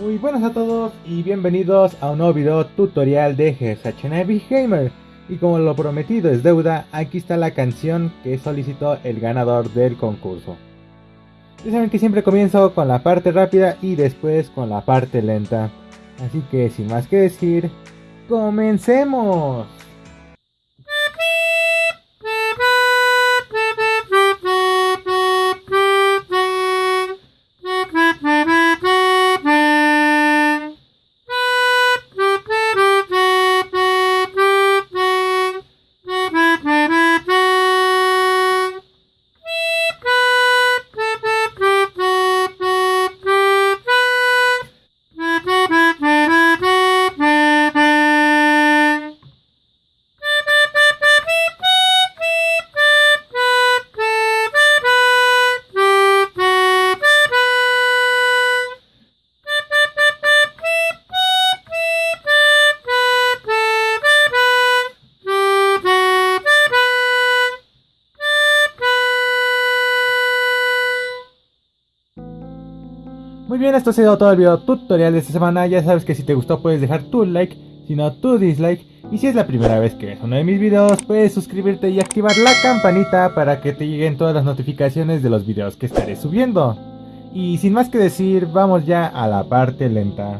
Muy buenas a todos y bienvenidos a un nuevo video tutorial de GSH Gamer y como lo prometido es deuda, aquí está la canción que solicitó el ganador del concurso. Ya saben que siempre comienzo con la parte rápida y después con la parte lenta. Así que sin más que decir, ¡comencemos! Muy bien, esto ha sido todo el video tutorial de esta semana. Ya sabes que si te gustó puedes dejar tu like, si no tu dislike. Y si es la primera vez que ves uno de mis videos, puedes suscribirte y activar la campanita para que te lleguen todas las notificaciones de los videos que estaré subiendo. Y sin más que decir, vamos ya a la parte lenta.